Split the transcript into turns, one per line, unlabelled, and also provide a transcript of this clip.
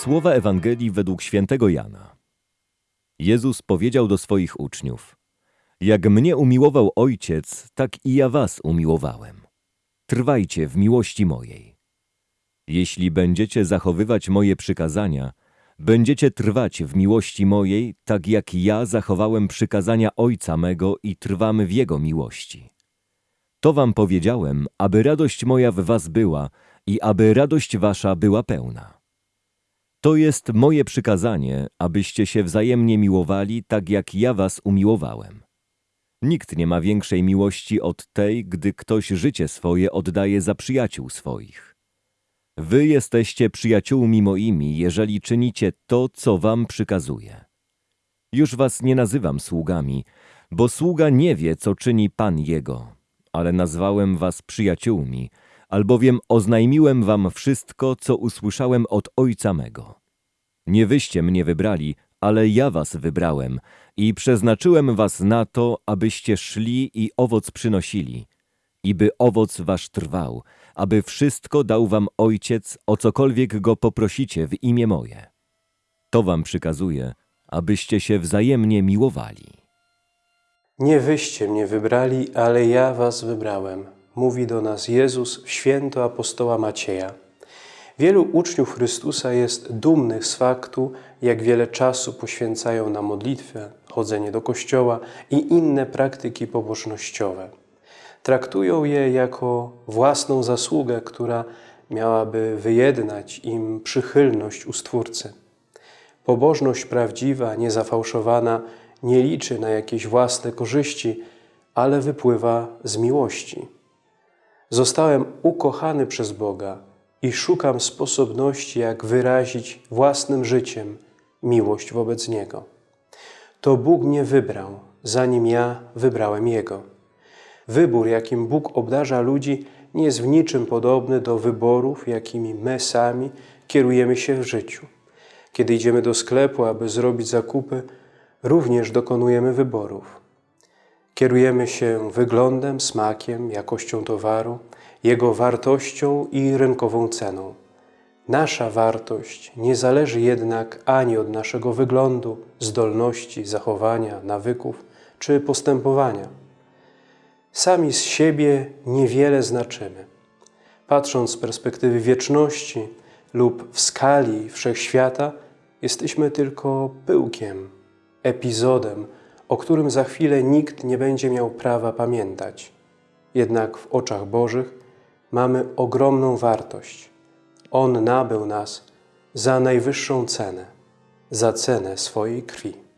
Słowa Ewangelii według świętego Jana. Jezus powiedział do swoich uczniów: Jak mnie umiłował Ojciec, tak i ja was umiłowałem. Trwajcie w miłości mojej. Jeśli będziecie zachowywać moje przykazania, będziecie trwać w miłości mojej, tak jak ja zachowałem przykazania Ojca mego i trwam w Jego miłości. To wam powiedziałem, aby radość moja w was była i aby radość wasza była pełna. To jest moje przykazanie, abyście się wzajemnie miłowali, tak jak ja was umiłowałem. Nikt nie ma większej miłości od tej, gdy ktoś życie swoje oddaje za przyjaciół swoich. Wy jesteście przyjaciółmi moimi, jeżeli czynicie to, co wam przykazuję. Już was nie nazywam sługami, bo sługa nie wie, co czyni Pan jego, ale nazwałem was przyjaciółmi, albowiem oznajmiłem wam wszystko, co usłyszałem od Ojca mego. Nie wyście mnie wybrali, ale ja was wybrałem i przeznaczyłem was na to, abyście szli i owoc przynosili, i by owoc wasz trwał, aby wszystko dał wam Ojciec, o cokolwiek go poprosicie w imię moje. To wam przykazuję, abyście się wzajemnie miłowali.
Nie wyście mnie wybrali, ale ja was wybrałem, mówi do nas Jezus święto apostoła Macieja. Wielu uczniów Chrystusa jest dumnych z faktu, jak wiele czasu poświęcają na modlitwę, chodzenie do kościoła i inne praktyki pobożnościowe. Traktują je jako własną zasługę, która miałaby wyjednać im przychylność u Stwórcy. Pobożność prawdziwa, niezafałszowana, nie liczy na jakieś własne korzyści, ale wypływa z miłości. Zostałem ukochany przez Boga i szukam sposobności, jak wyrazić własnym życiem miłość wobec Niego. To Bóg mnie wybrał, zanim ja wybrałem Jego. Wybór, jakim Bóg obdarza ludzi, nie jest w niczym podobny do wyborów, jakimi my sami kierujemy się w życiu. Kiedy idziemy do sklepu, aby zrobić zakupy, również dokonujemy wyborów. Kierujemy się wyglądem, smakiem, jakością towaru, jego wartością i rynkową ceną. Nasza wartość nie zależy jednak ani od naszego wyglądu, zdolności, zachowania, nawyków czy postępowania. Sami z siebie niewiele znaczymy. Patrząc z perspektywy wieczności lub w skali wszechświata, jesteśmy tylko pyłkiem, epizodem, o którym za chwilę nikt nie będzie miał prawa pamiętać. Jednak w oczach Bożych mamy ogromną wartość. On nabył nas za najwyższą cenę, za cenę swojej krwi.